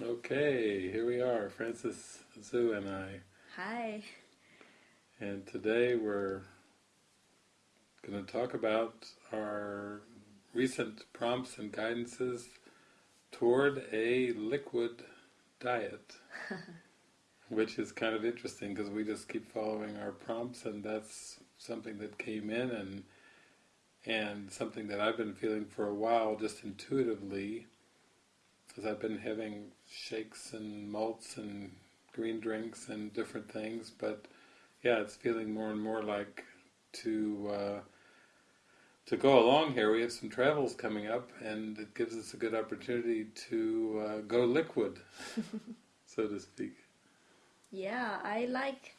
Okay, here we are, Frances Xu and I. Hi. And today we're going to talk about our recent prompts and guidances toward a liquid diet. which is kind of interesting because we just keep following our prompts and that's something that came in and and something that I've been feeling for a while just intuitively because I've been having shakes and malts and green drinks and different things but yeah it's feeling more and more like to uh, to go along here. We have some travels coming up and it gives us a good opportunity to uh, go liquid so to speak. Yeah I like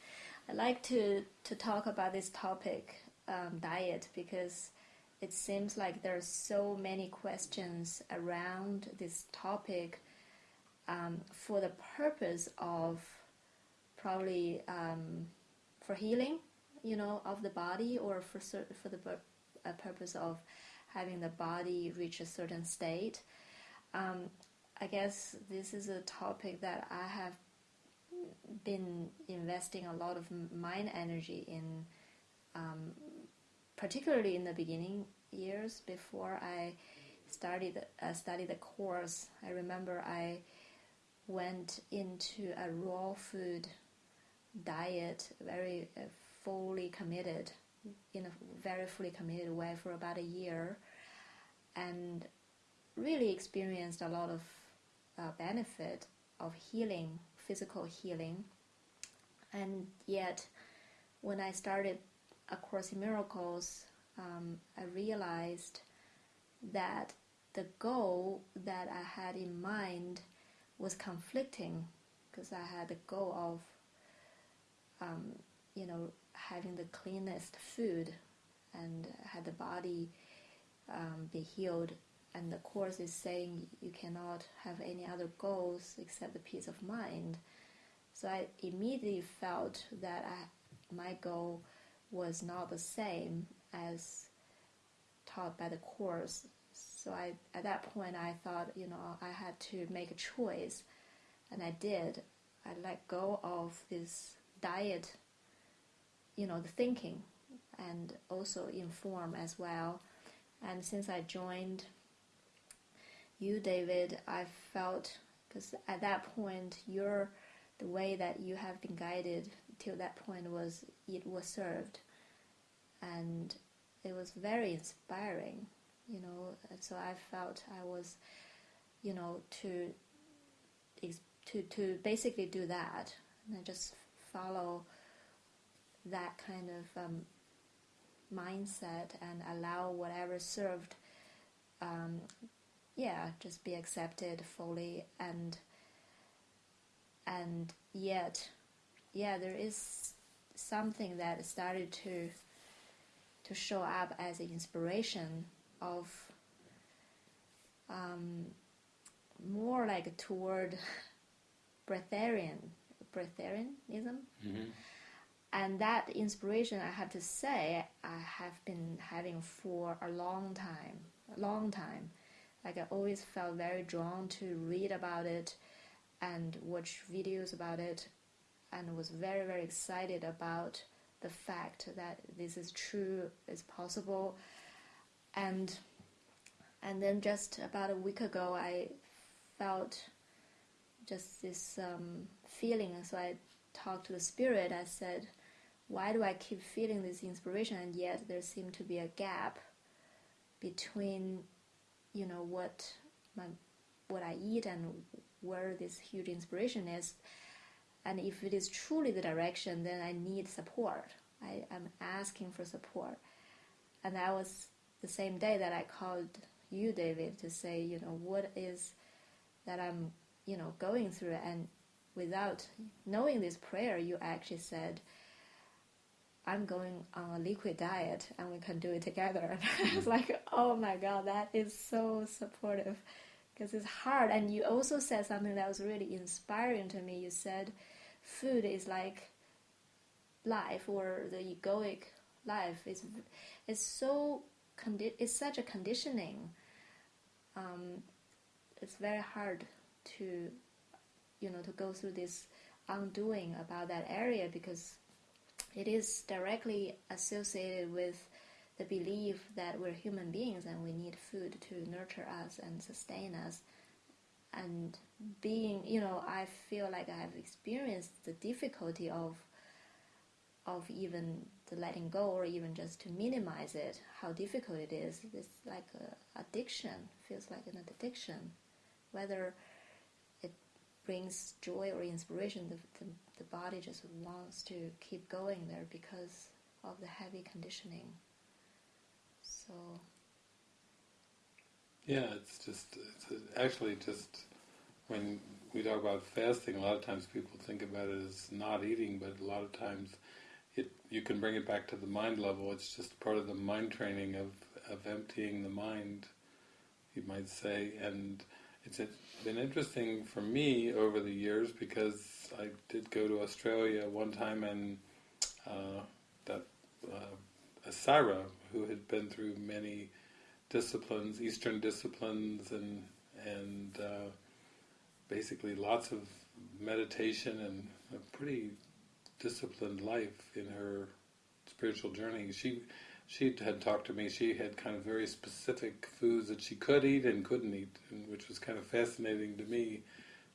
I like to to talk about this topic um, diet because it seems like there are so many questions around this topic um, for the purpose of probably um, for healing, you know, of the body, or for for the uh, purpose of having the body reach a certain state. Um, I guess this is a topic that I have been investing a lot of mind energy in um, particularly in the beginning years before I started uh, studied the course. I remember I went into a raw food diet, very uh, fully committed, in a very fully committed way for about a year, and really experienced a lot of uh, benefit of healing, physical healing, and yet when I started a Course in Miracles, um, I realized that the goal that I had in mind was conflicting because I had the goal of, um, you know, having the cleanest food and had the body um, be healed. And the Course is saying you cannot have any other goals except the peace of mind. So I immediately felt that I, my goal was not the same as taught by the course. So I, at that point, I thought, you know, I had to make a choice, and I did. I let go of this diet, you know, the thinking, and also inform as well. And since I joined you, David, I felt because at that point, you're the way that you have been guided till that point was it was served and it was very inspiring you know so i felt i was you know to to to basically do that and just follow that kind of um, mindset and allow whatever served um, yeah just be accepted fully and and yet yeah there is something that started to to show up as an inspiration of um, more like toward breatharian breatharianism mm-hmm. and that inspiration i have to say i have been having for a long time a long time like i always felt very drawn to read about it and watch videos about it and was very very excited about the fact that this is true, is possible, and and then just about a week ago, I felt just this um, feeling. So I talked to the spirit. I said, "Why do I keep feeling this inspiration, and yet there seemed to be a gap between, you know, what my what I eat and where this huge inspiration is?" And if it is truly the direction, then I need support. I am asking for support. And that was the same day that I called you, David, to say, you know, what is that I'm, you know, going through. And without knowing this prayer, you actually said, I'm going on a liquid diet and we can do it together. And I was mm. like, oh my God, that is so supportive because it's hard. And you also said something that was really inspiring to me. You said, food is like life or the egoic life is is so condi- it's such a conditioning. Um, it's very hard to you know to go through this undoing about that area because it is directly associated with the belief that we're human beings and we need food to nurture us and sustain us. And being you know i feel like i have experienced the difficulty of of even the letting go or even just to minimize it how difficult it is. It's like addiction feels like an addiction. Whether it brings joy or inspiration the, the, the body just wants to keep going there because of the heavy conditioning so yeah, it's just it's actually just when we talk about fasting, a lot of times people think about it as not eating, but a lot of times it you can bring it back to the mind level. It's just part of the mind training of of emptying the mind, you might say, and it's been interesting for me over the years because I did go to Australia one time and uh, that uh, who had been through many disciplines, Eastern disciplines, and and uh, basically lots of meditation and a pretty disciplined life in her spiritual journey. She she had talked to me. She had kind of very specific foods that she could eat and couldn't eat, and which was kind of fascinating to me,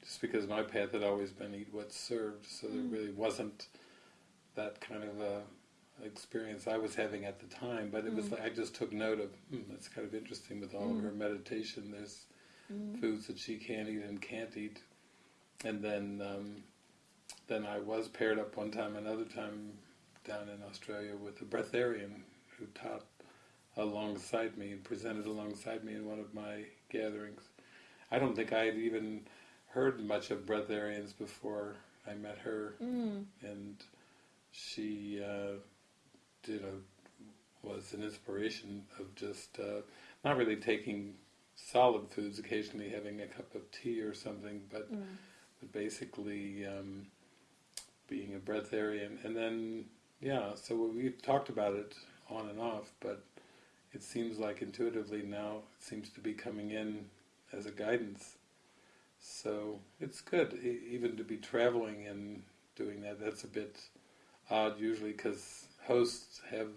just because my path had always been eat what's served. So mm. there really wasn't that kind of a experience I was having at the time, but it was like I just took note of hmm, that's kind of interesting with all mm. of her meditation. There's mm. foods that she can't eat and can't eat, and then um, then I was paired up one time, another time down in Australia with a breatharian who taught alongside me and presented alongside me in one of my gatherings. I don't think I had even heard much of breatharians before I met her, mm. and she. Uh, you know, was an inspiration of just uh, not really taking solid foods, occasionally having a cup of tea or something, but mm. but basically um, being a breatharian. And then, yeah, so we've talked about it on and off, but it seems like intuitively now it seems to be coming in as a guidance. So it's good, e- even to be traveling and doing that. That's a bit odd usually because hosts have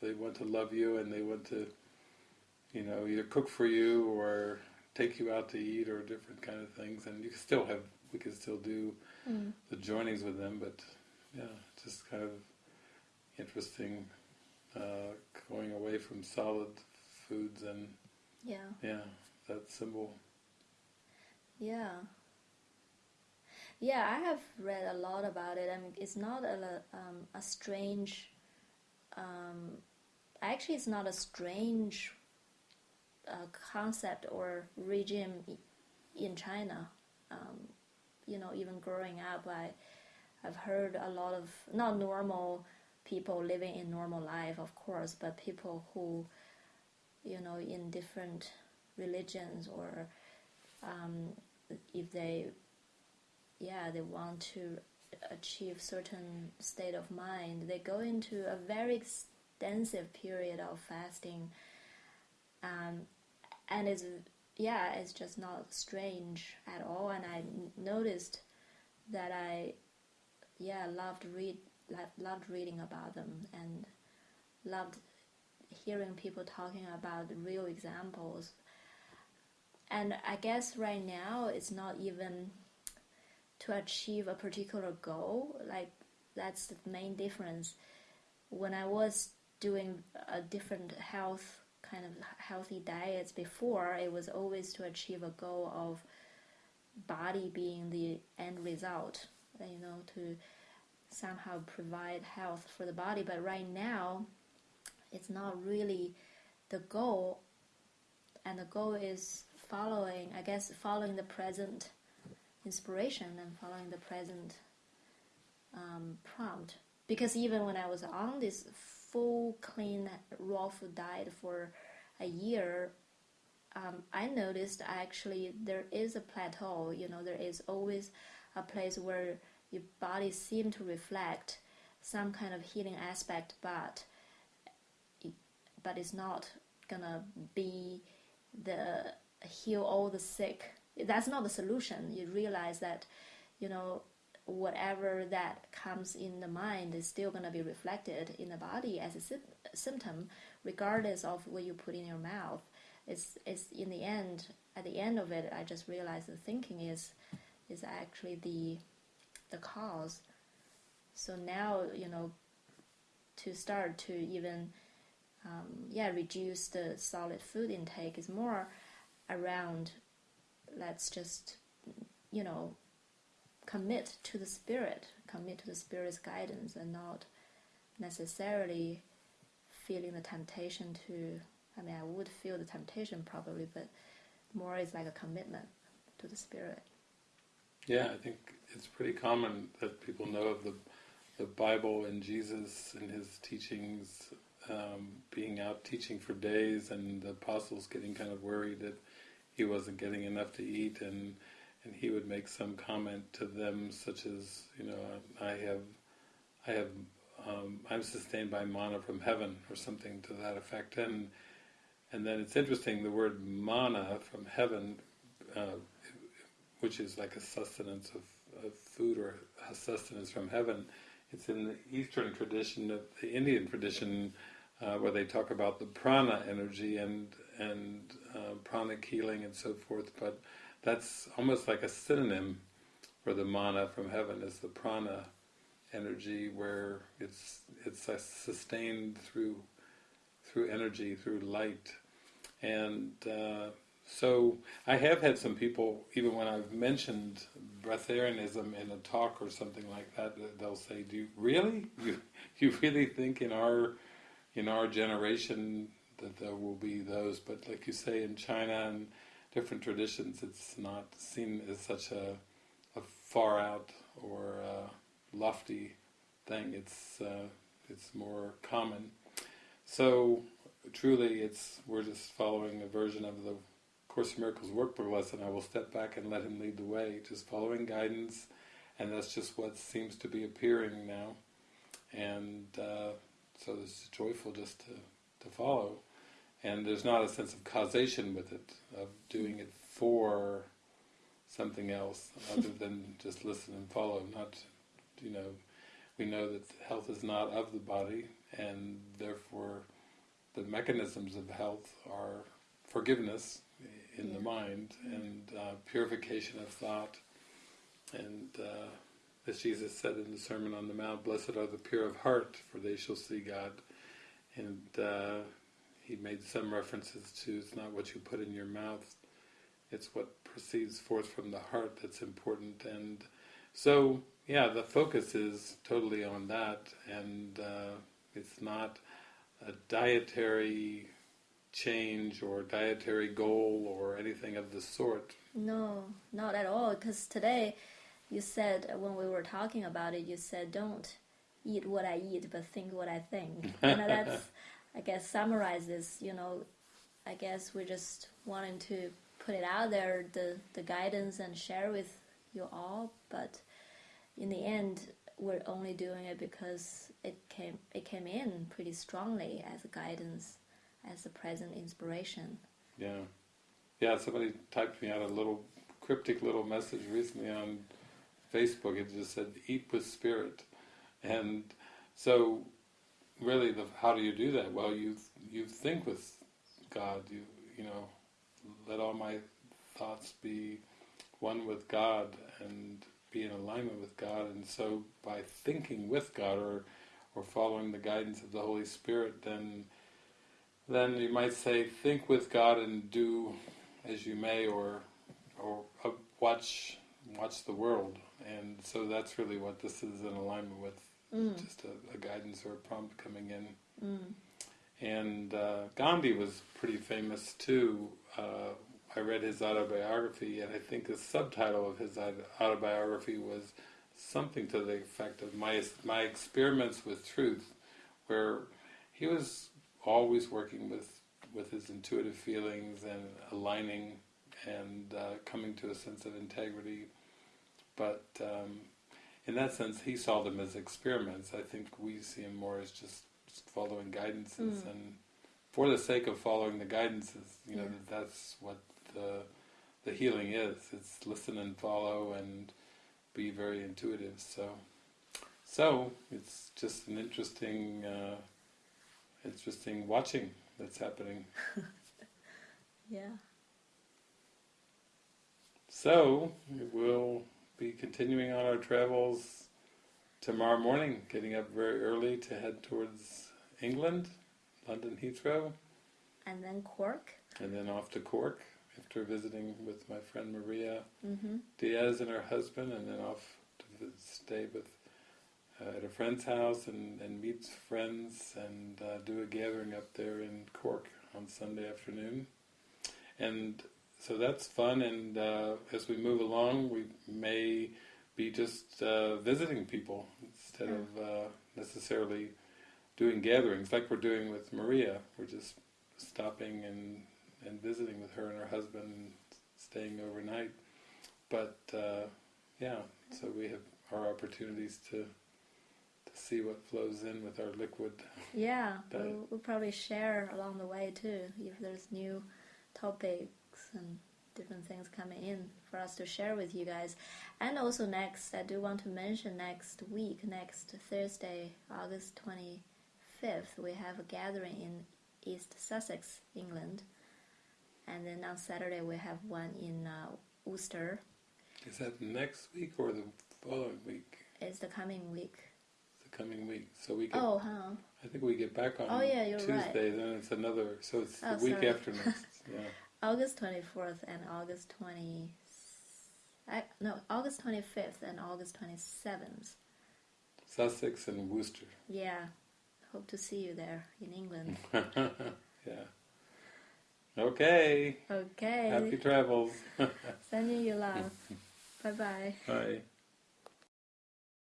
they want to love you and they want to you know either cook for you or take you out to eat or different kind of things. And you can still have we can still do mm. the joinings with them but yeah just kind of interesting uh, going away from solid foods and yeah. yeah that symbol. Yeah. Yeah I have read a lot about it. I mean it's not a, um, a strange um, actually it's not a strange uh, concept or regime in China. Um, you know, even growing up, I I've heard a lot of not normal people living in normal life, of course, but people who, you know, in different religions or um, if they, yeah, they want to achieve certain state of mind, they go into a very extensive period of fasting. Um, and it's yeah, it's just not strange at all. And I noticed that I yeah loved read loved reading about them and loved hearing people talking about real examples. And I guess right now it's not even to achieve a particular goal. Like that's the main difference. When I was doing a different health kind of healthy diets before, it was always to achieve a goal of body being the end result. You know, to somehow provide health for the body. But right now, it's not really the goal, and the goal is following, I guess, following the present inspiration and following the present um, prompt. Because even when I was on this full clean raw food diet for a year, um, I noticed actually there is a plateau. You know, there is always a place where your body seems to reflect some kind of healing aspect, but but it's not gonna be the heal all the sick that's not the solution. You realize that you know, whatever that comes in the mind is still going to be reflected in the body as a sy- symptom, regardless of what you put in your mouth. It's, it's in the end, at the end of it, I just realized the thinking is, is actually the, the cause. So now, you know, to start to even, um, yeah, reduce the solid food intake is more around, let's just, you know, commit to the spirit, commit to the spirit's guidance, and not necessarily feeling the temptation to. I mean, I would feel the temptation probably, but more is like a commitment to the spirit. Yeah, I think it's pretty common that people know of the the Bible and Jesus and his teachings, um, being out teaching for days, and the apostles getting kind of worried that he wasn't getting enough to eat, and and he would make some comment to them, such as, you know, I have, I have, um, I'm sustained by mana from heaven, or something to that effect, and and then it's interesting the word mana from heaven, uh, which is like a sustenance of, of food or a sustenance from heaven it's in the Eastern tradition, of the Indian tradition, uh, where they talk about the prana energy and and uh, pranic healing and so forth. But that's almost like a synonym for the mana from heaven is the prana energy, where it's it's sustained through through energy, through light, and uh, so I have had some people, even when I've mentioned breatharianism in a talk or something like that, they'll say, "Do you really? You you really think in our in our generation that there will be those?" But like you say, in China and different traditions, it's not seen as such a a far out or lofty thing. It's uh, it's more common. So truly, it's we're just following a version of the Course in Miracles workbook lesson, I will step back and let him lead the way, just following guidance, and that's just what seems to be appearing now. And uh, so it's joyful just to, to follow. And there's not a sense of causation with it, of doing it for something else, other than just listen and follow. Not, you know, we know that health is not of the body, and therefore the mechanisms of health are forgiveness, in yeah. the mind and uh, purification of thought. And uh, as Jesus said in the Sermon on the Mount, blessed are the pure of heart, for they shall see God. And uh, he made some references to it's not what you put in your mouth, it's what proceeds forth from the heart that's important. And so, yeah, the focus is totally on that, and uh, it's not a dietary change or dietary goal or anything of the sort. No, not at all. Because today, you said when we were talking about it, you said don't eat what I eat, but think what I think. you know, that's I guess summarizes. You know, I guess we're just wanting to put it out there, the the guidance, and share with you all. But in the end, we're only doing it because it came it came in pretty strongly as a guidance as a present inspiration. Yeah. Yeah, somebody typed me out a little cryptic little message recently on Facebook. It just said, eat with spirit. And so really, the, how do you do that? Well, you you think with God. You you know, let all my thoughts be one with God and be in alignment with God. And so, by thinking with God or or following the guidance of the Holy Spirit, then then you might say, think with God and do as you may, or or uh, watch watch the world. And so that's really what this is in alignment with, mm. just a, a, guidance or a prompt coming in. Mm. And uh, Gandhi was pretty famous too. Uh, I read his autobiography, and I think the subtitle of his autobiography was something to the effect of my my experiments with truth, where he was always working with with his intuitive feelings and aligning and uh, coming to a sense of integrity. But um, in that sense, he saw them as experiments. I think we see them more as just, just following guidances, mm. and for the sake of following the guidances, you know, yeah. that's what the the healing is. It's listen and follow and be very intuitive. So, so it's just an interesting, uh, interesting watching that's happening. Yeah. So we'll be continuing on our travels tomorrow morning, getting up very early to head towards England, London Heathrow, And then Cork. and then off to Cork after visiting with my friend Maria Mm-hmm. Diaz and her husband, and then off to stay with uh, at a friend's house and, and meet friends and uh, do a gathering up there in Cork on Sunday afternoon. And so that's fun. And uh, as we move along, we may be just uh, visiting people instead of uh, necessarily doing gatherings like we're doing with Maria. We're just stopping and and visiting with her and her husband, and staying overnight. But uh, yeah, so we have our opportunities to to see what flows in with our liquid. Yeah, we'll, we'll probably share along the way too if there's new and different things coming in for us to share with you guys. And also next, I do want to mention next week, next Thursday, August 25th, we have a gathering in East Sussex, England. And then on Saturday we have one in uh, Worcester. Is that next week or the following week? It's the coming week. It's The coming week. So we get. Oh, huh. I think we get back on Oh, yeah, you're Tuesday. right. Then it's another. So it's Oh, the week sorry. after next. Yeah. August 24th and August 20 I, no, August 25th and August 27th. Sussex and Worcester. Yeah. Hope to see you there in England. yeah. Okay. Okay. Happy travels. Sending you love. bye bye. Bye.